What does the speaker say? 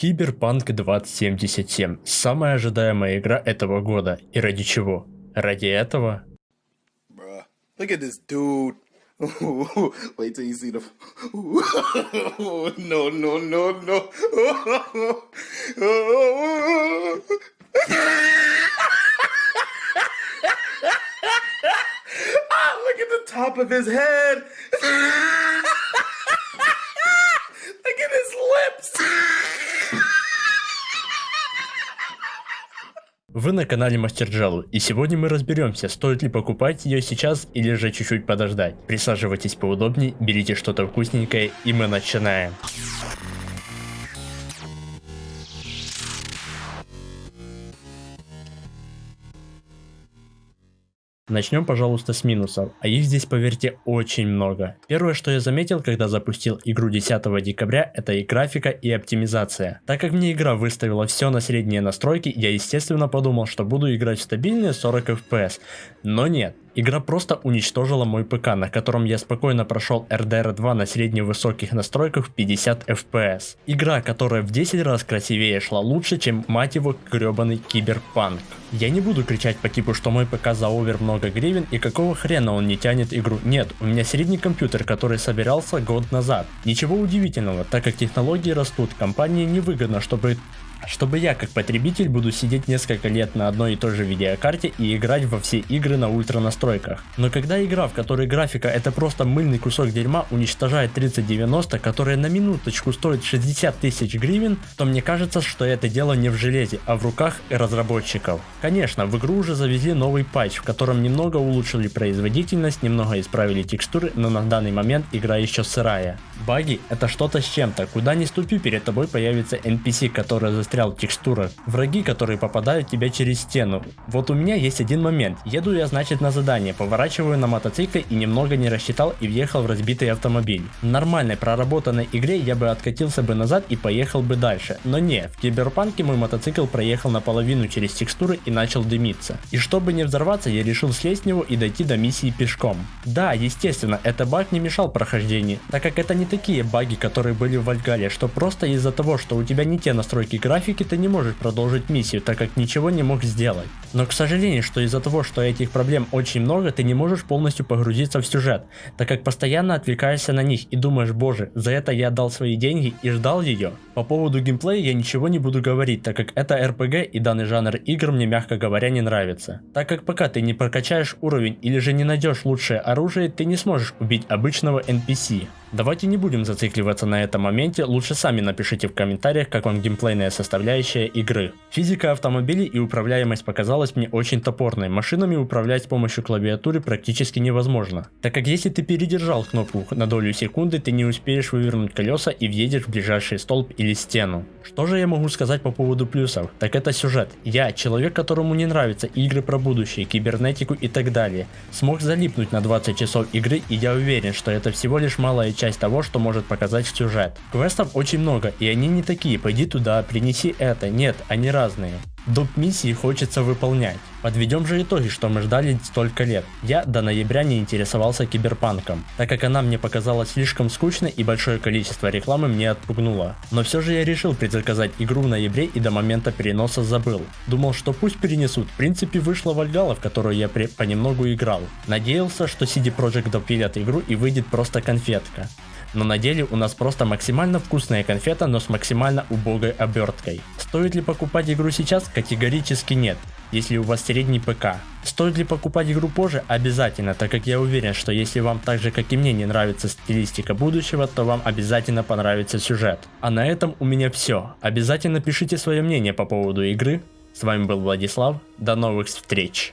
Киберпанк 2077 – самая ожидаемая игра этого года. И ради чего? Ради этого? Ah, look at his lips. Вы на канале Мастер Джелу, и сегодня мы разберемся, стоит ли покупать ее сейчас или же чуть-чуть подождать. Присаживайтесь поудобнее, берите что-то вкусненькое, и мы начинаем. Начнем, пожалуйста, с минусов, а их здесь, поверьте, очень много. Первое, что я заметил, когда запустил игру 10 декабря, это и графика, и оптимизация. Так как мне игра выставила все на средние настройки, я естественно подумал, что буду играть в стабильные 40 FPS. Но нет, Игра просто уничтожила мой ПК, на котором я спокойно прошел RDR 2 на средне-высоких настройках в 50 FPS. Игра, которая в 10 раз красивее шла лучше, чем мать его гребаный киберпанк. Я не буду кричать по типу, что мой ПК за овер много гривен и какого хрена он не тянет игру. Нет, у меня средний компьютер, который собирался год назад. Ничего удивительного, так как технологии растут, компании невыгодно, чтобы чтобы я как потребитель буду сидеть несколько лет на одной и той же видеокарте и играть во все игры на ультра настройках. Но когда игра, в которой графика это просто мыльный кусок дерьма, уничтожает 3090, которая на минуточку стоит 60 тысяч гривен, то мне кажется, что это дело не в железе, а в руках разработчиков. Конечно, в игру уже завезли новый патч, в котором немного улучшили производительность, немного исправили текстуры, но на данный момент игра еще сырая. Баги это что-то с чем-то, куда ни ступи перед тобой появится NPC, который застрял в текстурах, враги, которые попадают в тебя через стену. Вот у меня есть один момент, еду я значит на задание, поворачиваю на мотоцикле и немного не рассчитал и въехал в разбитый автомобиль. В нормальной проработанной игре я бы откатился бы назад и поехал бы дальше, но не, в киберпанке мой мотоцикл проехал наполовину через текстуры и начал дымиться. И чтобы не взорваться, я решил слезть с него и дойти до миссии пешком. Да, естественно, это баг не мешал прохождению, так как это не такие баги, которые были в Вальгале, что просто из-за того, что у тебя не те настройки графики, ты не можешь продолжить миссию, так как ничего не мог сделать. Но к сожалению, что из-за того, что этих проблем очень много, ты не можешь полностью погрузиться в сюжет, так как постоянно отвлекаешься на них и думаешь, боже, за это я отдал свои деньги и ждал ее. По поводу геймплея я ничего не буду говорить, так как это RPG и данный жанр игр мне мягко говоря не нравится. Так как пока ты не прокачаешь уровень или же не найдешь лучшее оружие, ты не сможешь убить обычного NPC. Давайте не будем зацикливаться на этом моменте, лучше сами напишите в комментариях, как вам геймплейная составляющая игры. Физика автомобилей и управляемость показалась мне очень топорной, машинами управлять с помощью клавиатуры практически невозможно, так как если ты передержал кнопку на долю секунды, ты не успеешь вывернуть колеса и въедешь в ближайший столб или стену. Что же я могу сказать по поводу плюсов? Так это сюжет. Я, человек, которому не нравятся игры про будущее, кибернетику и так далее, смог залипнуть на 20 часов игры и я уверен, что это всего лишь малая часть того, что может показать сюжет. Квестов очень много, и они не такие, пойди туда, принеси это, нет, они разные. Доп миссии хочется выполнять. Подведем же итоги, что мы ждали столько лет. Я до ноября не интересовался киберпанком, так как она мне показалась слишком скучной и большое количество рекламы мне отпугнуло. Но все же я решил предзаказать игру в ноябре и до момента переноса забыл. Думал, что пусть перенесут, в принципе вышла Вальгала, в которую я понемногу играл. Надеялся, что CD Projekt допилят игру и выйдет просто конфетка но на деле у нас просто максимально вкусная конфета, но с максимально убогой оберткой. Стоит ли покупать игру сейчас? Категорически нет, если у вас средний ПК. Стоит ли покупать игру позже? Обязательно, так как я уверен, что если вам так же как и мне не нравится стилистика будущего, то вам обязательно понравится сюжет. А на этом у меня все. Обязательно пишите свое мнение по поводу игры. С вами был Владислав, до новых встреч.